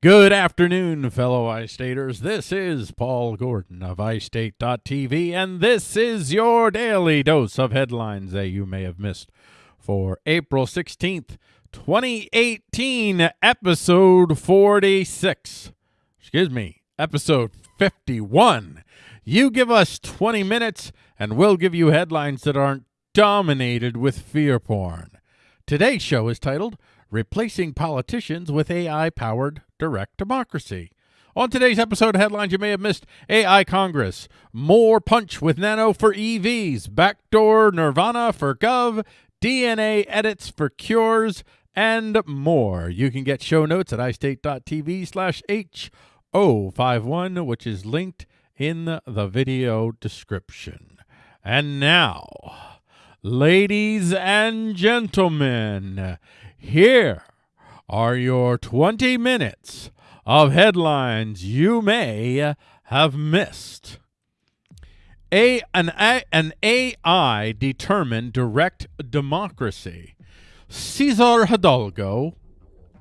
Good afternoon, fellow iStaters. This is Paul Gordon of iState.tv, and this is your daily dose of headlines that you may have missed for April 16th, 2018, episode 46. Excuse me, episode 51. You give us 20 minutes, and we'll give you headlines that aren't dominated with fear porn. Today's show is titled Replacing Politicians with AI Powered Direct Democracy. On today's episode of headlines, you may have missed AI Congress, more punch with nano for EVs, backdoor Nirvana for Gov, DNA edits for cures, and more. You can get show notes at istate.tv slash H051, which is linked in the video description. And now, ladies and gentlemen, here are your 20 minutes of headlines you may have missed. A, an, A, an AI determined direct democracy. Cesar Hidalgo,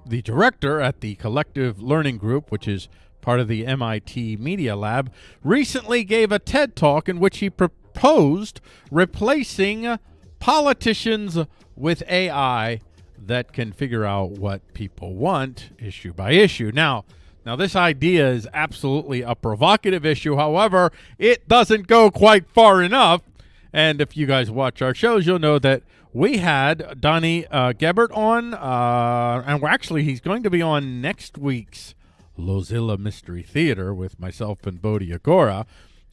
the director at the Collective Learning Group, which is part of the MIT Media Lab, recently gave a TED talk in which he proposed replacing politicians with AI that can figure out what people want issue by issue. Now, now this idea is absolutely a provocative issue. However, it doesn't go quite far enough. And if you guys watch our shows, you'll know that we had Donnie uh, Gebert on, uh, and actually he's going to be on next week's Lozilla Mystery Theater with myself and Bodhi Agora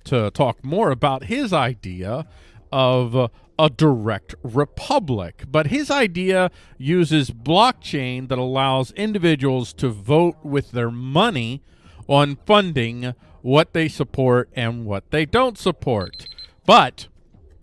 to talk more about his idea of uh, a direct republic. But his idea uses blockchain that allows individuals to vote with their money on funding what they support and what they don't support. But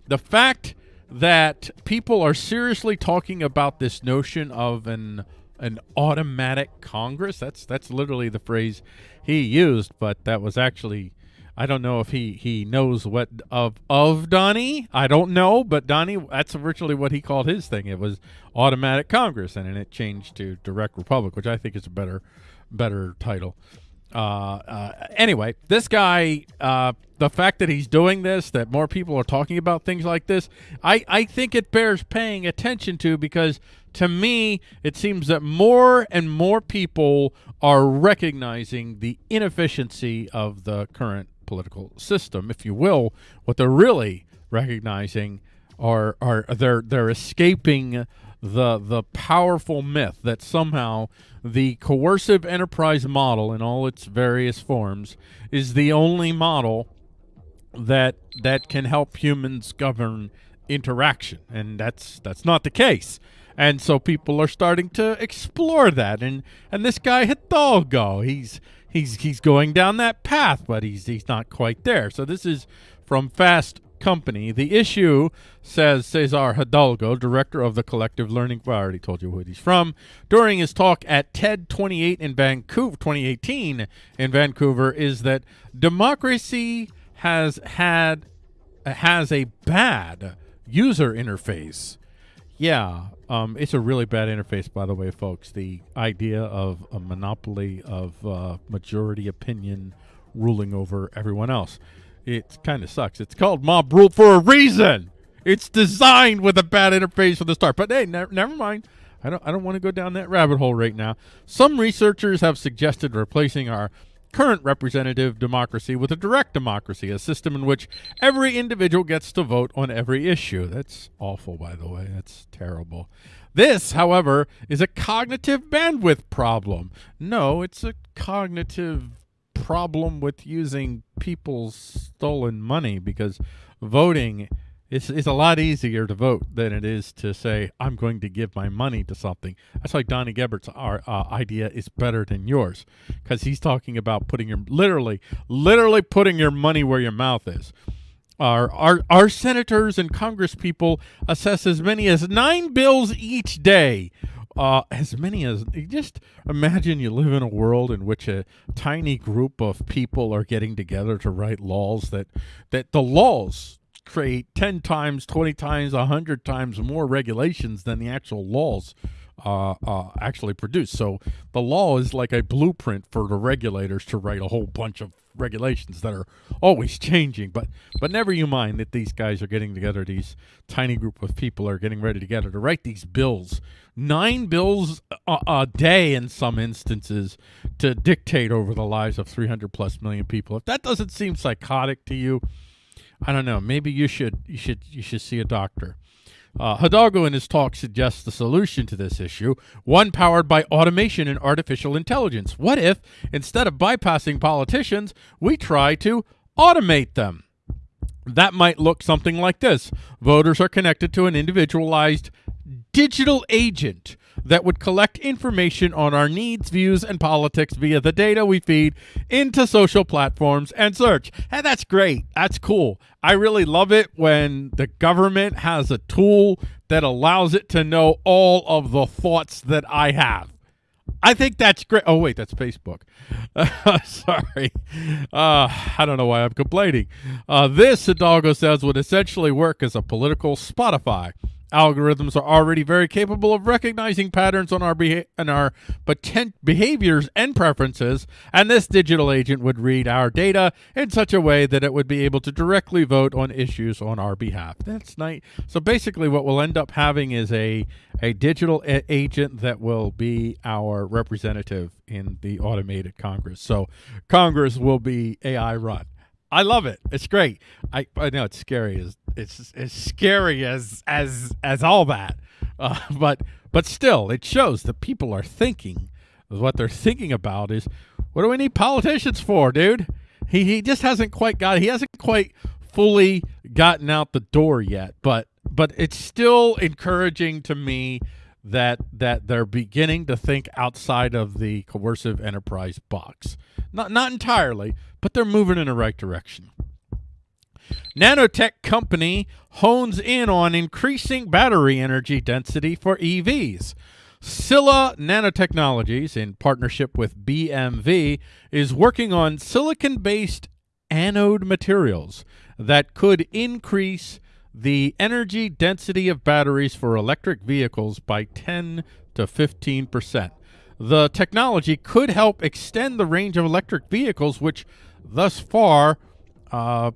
the fact that people are seriously talking about this notion of an an automatic Congress, that's that's literally the phrase he used, but that was actually I don't know if he he knows what of of Donnie. I don't know, but Donnie, that's virtually what he called his thing. It was automatic Congress, and then it changed to direct republic, which I think is a better better title. Uh, uh, anyway, this guy, uh, the fact that he's doing this, that more people are talking about things like this, I, I think it bears paying attention to because to me, it seems that more and more people are recognizing the inefficiency of the current political system, if you will. What they're really recognizing are are they're they're escaping the the powerful myth that somehow the coercive enterprise model in all its various forms is the only model that that can help humans govern interaction and that's that's not the case and so people are starting to explore that and and this guy Hidalgo he's he's he's going down that path, but he's he's not quite there. So this is from Fast Company. The issue, says Cesar Hidalgo, director of the Collective Learning. I already told you who he's from. During his talk at TED 28 in Vancouver, 2018 in Vancouver, is that democracy has had has a bad user interface. Yeah, um, it's a really bad interface, by the way, folks. The idea of a monopoly of uh, majority opinion ruling over everyone else. It kind of sucks. It's called mob rule for a reason. It's designed with a bad interface from the start. But hey, ne never mind. I don't. I don't want to go down that rabbit hole right now. Some researchers have suggested replacing our current representative democracy with a direct democracy, a system in which every individual gets to vote on every issue. That's awful, by the way. That's terrible. This, however, is a cognitive bandwidth problem. No, it's a cognitive problem with using people's stolen money because voting it's, it's a lot easier to vote than it is to say, I'm going to give my money to something. That's like Donnie Gebert's our, uh, idea is better than yours because he's talking about putting your, literally, literally putting your money where your mouth is. Our, our, our senators and congress people assess as many as nine bills each day uh, as many as just imagine you live in a world in which a tiny group of people are getting together to write laws that that the laws create 10 times, 20 times, 100 times more regulations than the actual laws uh, uh, actually produce. So the law is like a blueprint for the regulators to write a whole bunch of regulations that are always changing. But but never you mind that these guys are getting together. These tiny group of people are getting ready together to write these bills. Nine bills a, a day in some instances to dictate over the lives of 300 plus million people. If that doesn't seem psychotic to you, I don't know. Maybe you should you should you should see a doctor. Uh, Hidalgo in his talk suggests the solution to this issue, one powered by automation and artificial intelligence. What if, instead of bypassing politicians, we try to automate them? That might look something like this. Voters are connected to an individualized digital agent that would collect information on our needs, views, and politics via the data we feed into social platforms and search. And that's great. That's cool. I really love it when the government has a tool that allows it to know all of the thoughts that I have. I think that's great. Oh, wait, that's Facebook. Sorry. Uh, I don't know why I'm complaining. Uh, this, Hidalgo says, would essentially work as a political Spotify Algorithms are already very capable of recognizing patterns on our on our potent behaviors and preferences, and this digital agent would read our data in such a way that it would be able to directly vote on issues on our behalf. That's nice. So basically, what we'll end up having is a a digital a- agent that will be our representative in the automated Congress. So Congress will be AI run. I love it. It's great. I I know it's scary as it's as scary as as as all that, uh, but but still, it shows that people are thinking. What they're thinking about is, what do we need politicians for, dude? He he just hasn't quite got. He hasn't quite fully gotten out the door yet, but but it's still encouraging to me that that they're beginning to think outside of the coercive enterprise box. Not not entirely, but they're moving in the right direction. Nanotech company hones in on increasing battery energy density for EVs. Sila Nanotechnologies, in partnership with BMW, is working on silicon based anode materials that could increase the energy density of batteries for electric vehicles by 10 to 15 percent. The technology could help extend the range of electric vehicles, which thus far, uh,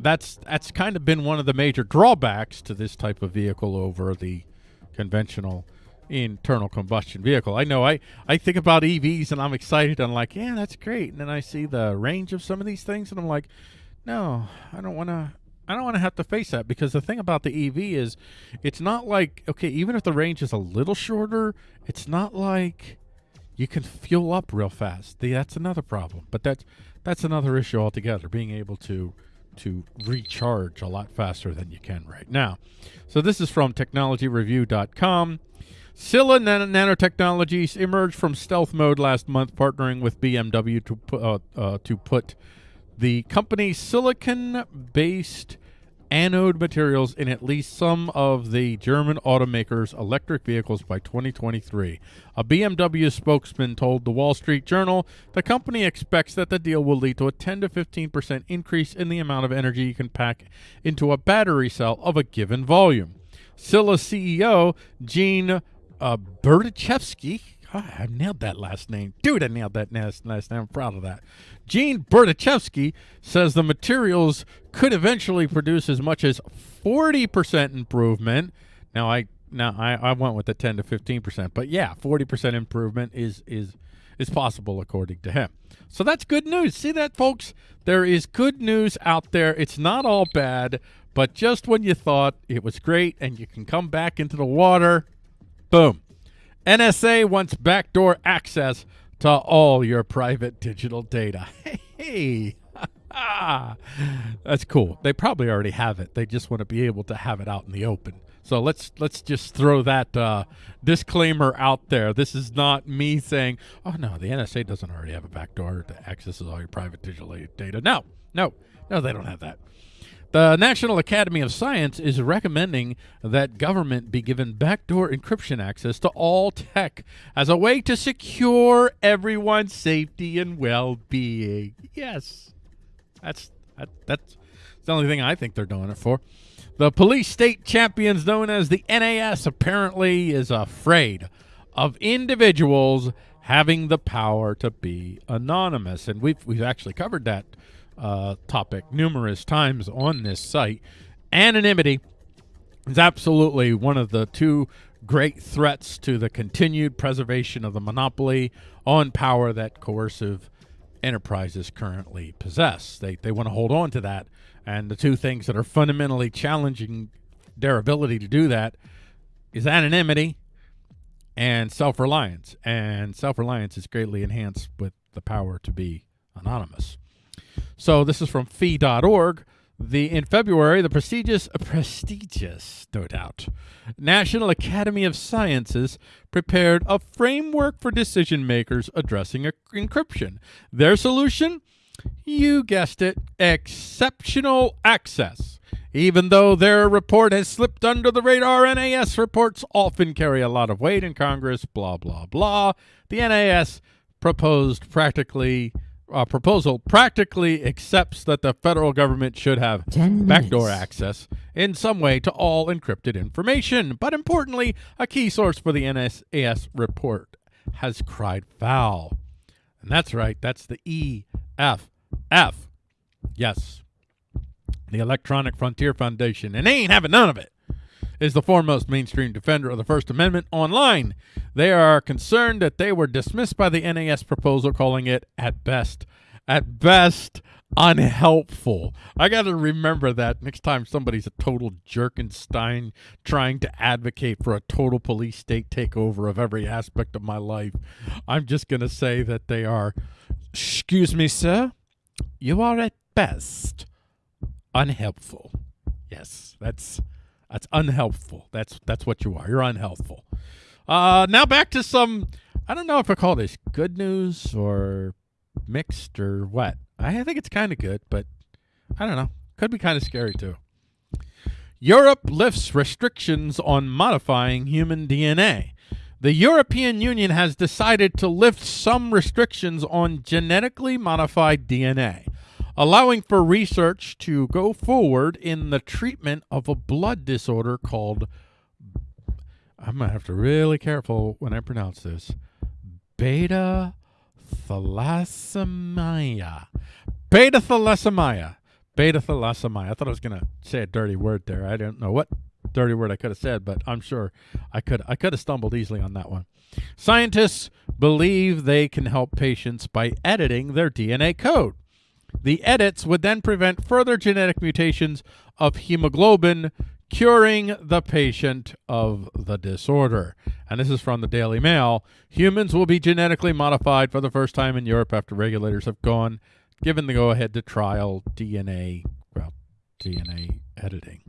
that's that's kind of been one of the major drawbacks to this type of vehicle over the conventional internal combustion vehicle. I know I, I think about EVs and I'm excited. I'm like, yeah, that's great. And then I see the range of some of these things and I'm like, no, I don't want to I don't want to have to face that because the thing about the EV is it's not like okay, even if the range is a little shorter, it's not like you can fuel up real fast. That's another problem. But that's that's another issue altogether, being able to to recharge a lot faster than you can right now. So this is from technologyreview.com. Sila Nan- Nanotechnologies emerged from stealth mode last month, partnering with BMW to, pu- uh, uh, to put the company's silicon-based anode materials in at least some of the German automakers' electric vehicles by 2023. A BMW spokesman told the Wall Street Journal the company expects that the deal will lead to a 10 to 15% increase in the amount of energy you can pack into a battery cell of a given volume. Sila CEO Gene uh, I nailed that last name. Dude, I nailed that last, last name. I'm proud of that. Gene Berdichevsky says the materials could eventually produce as much as 40% improvement. Now, I now I, I went with the 10 to 15%, but yeah, 40% improvement is is is possible according to him. So that's good news. See that, folks? There is good news out there. It's not all bad, but just when you thought it was great and you can come back into the water, boom NSA wants backdoor access to all your private digital data. Hey, that's cool. They probably already have it. They just want to be able to have it out in the open. So let's let's just throw that uh, disclaimer out there. This is not me saying, "Oh no, the NSA doesn't already have a backdoor to access all your private digital data." No, no, no, they don't have that. The National Academy of Science is recommending that government be given backdoor encryption access to all tech as a way to secure everyone's safety and well-being. Yes, that's that, that's the only thing I think they're doing it for. The police state champions known as the NAS apparently is afraid of individuals having the power to be anonymous. And we've, we've actually covered that uh, topic numerous times on this site. Anonymity is absolutely one of the two great threats to the continued preservation of the monopoly on power that coercive enterprises currently possess. They, they want to hold on to that. And the two things that are fundamentally challenging their ability to do that is anonymity and self-reliance. And self-reliance is greatly enhanced with the power to be anonymous. So this is from fee.org. The in February, the prestigious prestigious, no doubt, National Academy of Sciences prepared a framework for decision makers addressing encryption. Their solution, you guessed it, exceptional access. Even though their report has slipped under the radar, NAS reports often carry a lot of weight in Congress, blah, blah, blah. The NAS proposed practically uh, proposal practically accepts that the federal government should have backdoor access in some way to all encrypted information. But importantly, a key source for the NSAS report has cried foul. And that's right, that's the EFF. Yes, the Electronic Frontier Foundation. And they ain't having none of it is the foremost mainstream defender of the First Amendment online. They are concerned that they were dismissed by the NAS proposal, calling it, at best, at best, unhelpful. I got to remember that next time somebody's a total Jerkenstein trying to advocate for a total police state takeover of every aspect of my life. I'm just going to say that they are, excuse me, sir, you are at best unhelpful. Yes, that's that's unhelpful. That's that's what you are. You're unhelpful. Uh, now back to some. I don't know if I call this good news or mixed or what. I think it's kind of good, but I don't know. Could be kind of scary too. Europe lifts restrictions on modifying human DNA. The European Union has decided to lift some restrictions on genetically modified DNA allowing for research to go forward in the treatment of a blood disorder called I'm going to have to really careful when I pronounce this. Beta thalassemia. Beta thalassemia. Beta thalassemia. I thought I was going to say a dirty word there. I don't know what dirty word I could have said, but I'm sure I could I could have stumbled easily on that one. Scientists believe they can help patients by editing their DNA code. The edits would then prevent further genetic mutations of hemoglobin, curing the patient of the disorder. And this is from the Daily Mail. Humans will be genetically modified for the first time in Europe after regulators have gone given the go-ahead to trial DNA, well, DNA editing.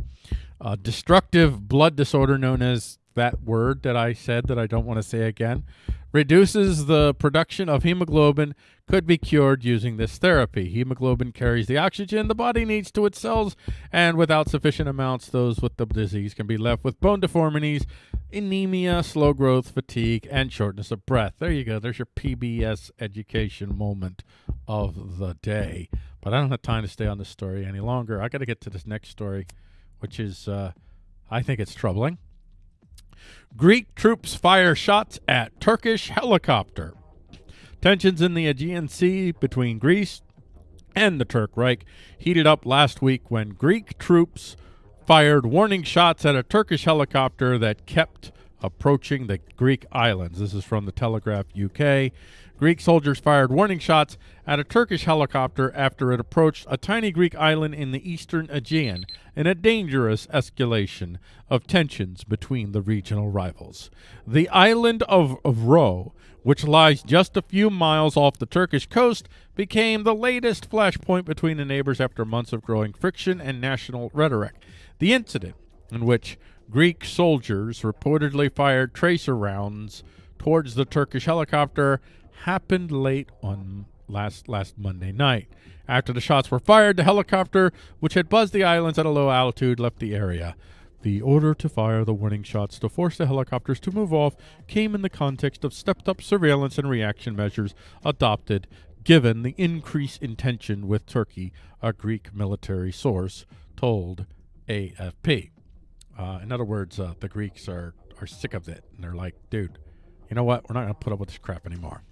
A destructive blood disorder known as that word that I said that I don't want to say again reduces the production of hemoglobin could be cured using this therapy. Hemoglobin carries the oxygen the body needs to its cells, and without sufficient amounts, those with the disease can be left with bone deformities, anemia, slow growth, fatigue, and shortness of breath. There you go. There's your PBS education moment of the day. But I don't have time to stay on this story any longer. I got to get to this next story, which is, uh, I think it's troubling. Greek troops fire shots at Turkish helicopter. Tensions in the Aegean Sea between Greece and the Turk Reich heated up last week when Greek troops fired warning shots at a Turkish helicopter that kept approaching the Greek islands. This is from the Telegraph UK. Greek soldiers fired warning shots at a Turkish helicopter after it approached a tiny Greek island in the eastern Aegean in a dangerous escalation of tensions between the regional rivals. The island of, of Ro, which lies just a few miles off the Turkish coast, became the latest flashpoint between the neighbors after months of growing friction and national rhetoric. The incident, in which Greek soldiers reportedly fired tracer rounds towards the Turkish helicopter, happened late on last last Monday night. After the shots were fired, the helicopter, which had buzzed the islands at a low altitude, left the area. The order to fire the warning shots to force the helicopters to move off came in the context of stepped up surveillance and reaction measures adopted given the increase in tension with Turkey, a Greek military source told AFP. Uh, in other words, uh, the Greeks are, are sick of it, and they're like, dude, you know what? We're not going to put up with this crap anymore.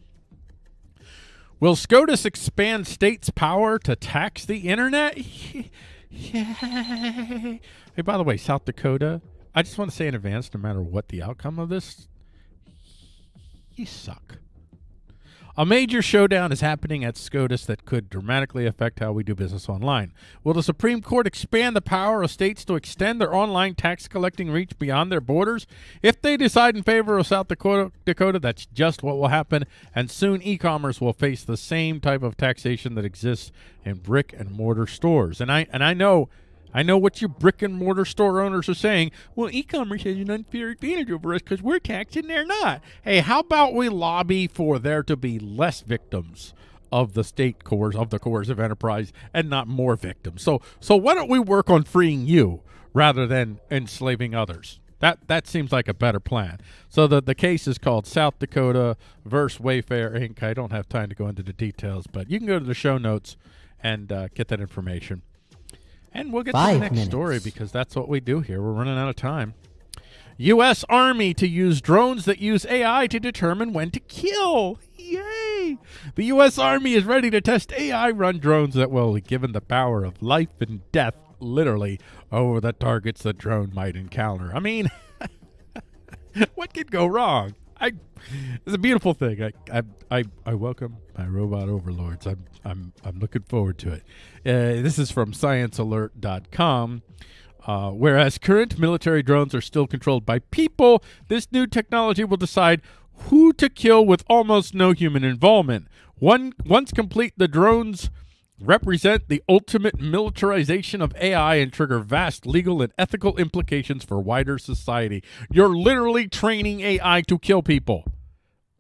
Will SCOTUS expand states' power to tax the internet? Yay. Hey, by the way, South Dakota, I just want to say in advance, no matter what the outcome of this, you suck. A major showdown is happening at SCOTUS that could dramatically affect how we do business online. Will the Supreme Court expand the power of states to extend their online tax collecting reach beyond their borders? If they decide in favor of South Dakota, Dakota that's just what will happen, and soon e-commerce will face the same type of taxation that exists in brick and mortar stores. And I and I know I know what you brick and mortar store owners are saying. Well, e-commerce has an unfair advantage over us because we're taxed and they're not. Hey, how about we lobby for there to be less victims of the state coerce of the coercive enterprise and not more victims? So, so why don't we work on freeing you rather than enslaving others? That that seems like a better plan. So the the case is called South Dakota versus Wayfair Inc. I don't have time to go into the details, but you can go to the show notes and uh, get that information. And we'll get Five to the next minutes. story because that's what we do here. We're running out of time. U.S. Army to use drones that use AI to determine when to kill. Yay! The U.S. Army is ready to test AI run drones that will be given the power of life and death, literally, over the targets the drone might encounter. I mean, what could go wrong? I, it's a beautiful thing. I, I, I, I welcome my robot overlords. I'm, I'm, I'm looking forward to it. Uh, this is from ScienceAlert.com. Uh, whereas current military drones are still controlled by people, this new technology will decide who to kill with almost no human involvement. One, once complete, the drones represent the ultimate militarization of AI and trigger vast legal and ethical implications for wider society. You're literally training AI to kill people.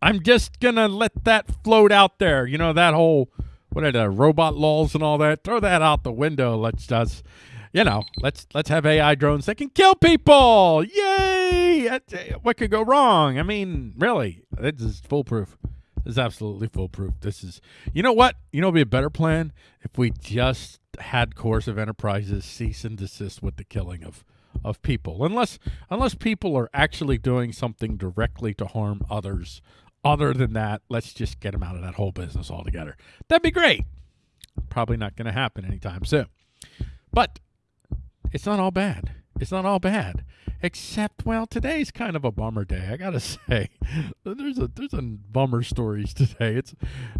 I'm just gonna let that float out there. You know that whole what are the robot laws and all that? Throw that out the window. Let's just, you know, let's let's have AI drones that can kill people. Yay! Eh, what could go wrong? I mean, really, this is foolproof. This is absolutely foolproof. This is, you know what? You know, it'd be a better plan if we just had coercive enterprises cease and desist with the killing of of people, unless unless people are actually doing something directly to harm others. Other than that, let's just get them out of that whole business altogether. That'd be great. Probably not going to happen anytime soon. But it's not all bad. It's not all bad. Except, well, today's kind of a bummer day. I gotta say, there's a there's a bummer stories today. It's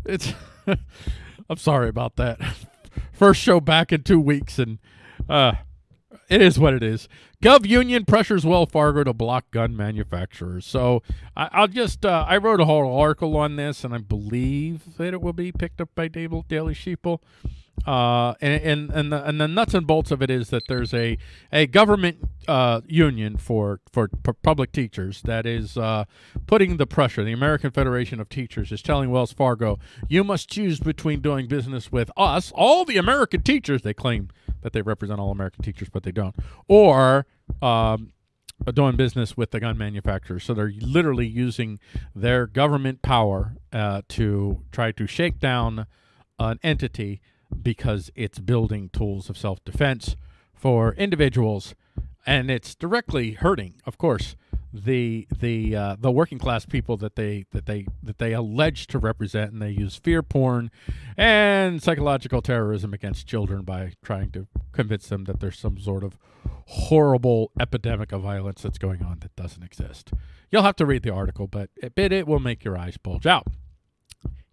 it's. I'm sorry about that. First show back in two weeks, and uh, it is what it is. Gov Union pressures Wells Fargo to block gun manufacturers. So I, I'll just uh, I wrote a whole article on this, and I believe that it will be picked up by Daily Sheeple. Uh, and and and the, and the nuts and bolts of it is that there's a a government uh, union for for public teachers that is uh, putting the pressure. The American Federation of Teachers is telling Wells Fargo, you must choose between doing business with us, all the American teachers. They claim that they represent all American teachers, but they don't, or um, doing business with the gun manufacturers. So they're literally using their government power uh, to try to shake down an entity because it's building tools of self-defense for individuals and it's directly hurting of course the the uh, the working class people that they that they that they allege to represent and they use fear porn and psychological terrorism against children by trying to convince them that there's some sort of horrible epidemic of violence that's going on that doesn't exist. You'll have to read the article, but it, it will make your eyes bulge out.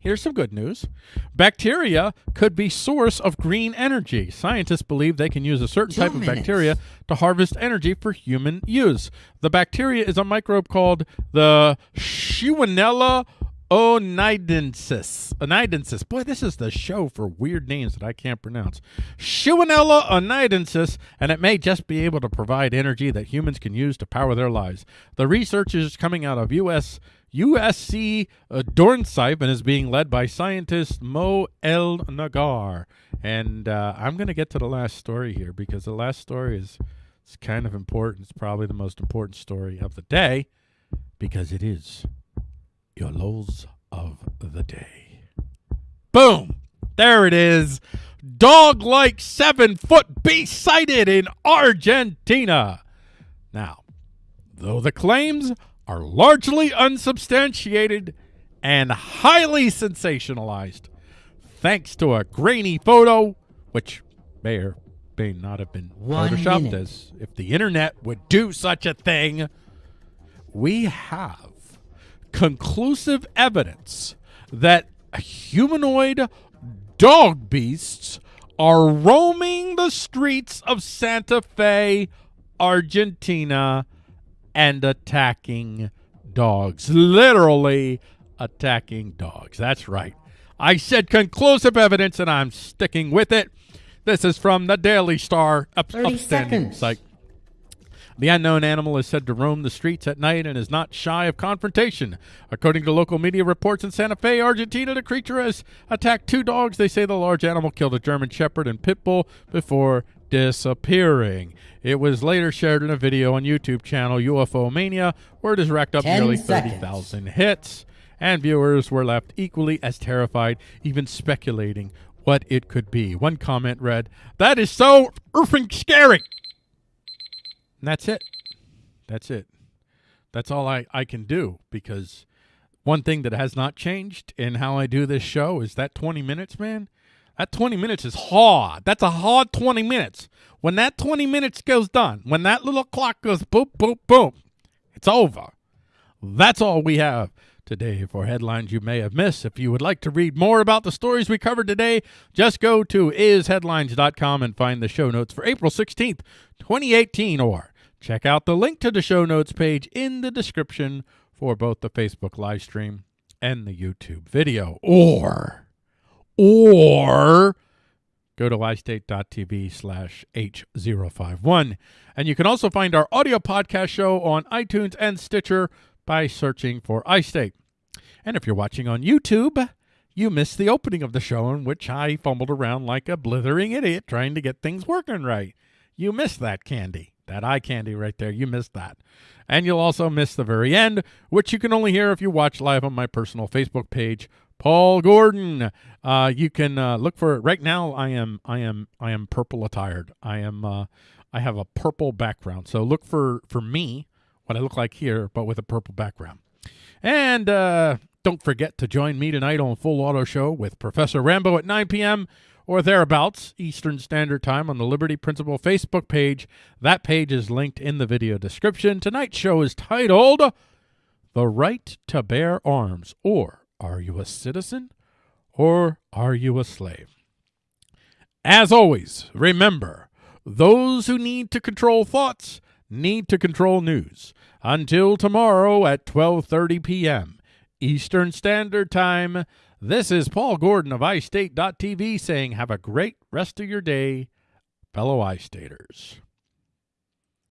Here's some good news. Bacteria could be source of green energy. Scientists believe they can use a certain Two type of bacteria to harvest energy for human use. The bacteria is a microbe called the Shewanella oneidensis. Oneidensis. Boy, this is the show for weird names that I can't pronounce. Shewanella oneidensis, and it may just be able to provide energy that humans can use to power their lives. The research is coming out of U.S. USC uh, and is being led by scientist Mo El Naggar. And uh, I'm going to get to the last story here because the last story is it's kind of important. It's probably the most important story of the day because it is your lows of the day. Boom! There it is. Dog like seven foot beast sighted in Argentina. Now, though the claims are largely unsubstantiated and highly sensationalized, thanks to a grainy photo, which may or may not have been One photoshopped, minute. as if the internet would do such a thing. We have conclusive evidence that humanoid dog beasts are roaming the streets of Santa Fe, Argentina, and attacking dogs. Literally attacking dogs. That's right. I said conclusive evidence, and I'm sticking with it. This is from the Daily Star, up, 30 upstanding seconds. site. The unknown animal is said to roam the streets at night and is not shy of confrontation. According to local media reports in Santa Fe, Argentina, the creature has attacked two dogs. They say the large animal killed a German Shepherd and Pit Bull before disappearing. It was later shared in a video on YouTube channel UFO Mania, where it has racked up nearly 30,000 hits, and viewers were left equally as terrified, even speculating what it could be. One comment read, That is so effing scary. And that's it. That's it. That's all I, I can do because one thing that has not changed in how I do this show is that 20 minutes, man. That 20 minutes is hard. That's a hard 20 minutes. When that 20 minutes goes done, when that little clock goes boop, boop, boop, it's over. That's all we have today for headlines you may have missed. If you would like to read more about the stories we covered today, just go to isheadlines.com and find the show notes for April 16th, 2018, or check out the link to the show notes page in the description for both the Facebook live stream and the YouTube video. Or, or go to istate.tv slash H051. And you can also find our audio podcast show on iTunes and Stitcher by searching for iState. And if you're watching on YouTube, you missed the opening of the show in which I fumbled around like a blithering idiot trying to get things working right. You missed that candy, that eye candy right there. You missed that. And you'll also miss the very end, which you can only hear if you watch live on my personal Facebook page, Paul Gordon. Uh, you can uh, look for it right now. I am, I am, I am purple attired. I am, uh, I have a purple background. So look for for me, what I look like here, but with a purple background. And uh, don't forget to join me tonight on Full Auto Show with Professor Rambo at 9 p.m. or thereabouts Eastern Standard Time on the Liberty Principle Facebook page. That page is linked in the video description. Tonight's show is titled The Right to Bear Arms or Are You a Citizen or Are You a Slave? As always, remember, those who need to control thoughts need to control news. Until tomorrow at 12:30 p.m. Eastern Standard Time, this is Paul Gordon of iState.tv saying have a great rest of your day, fellow iStaters.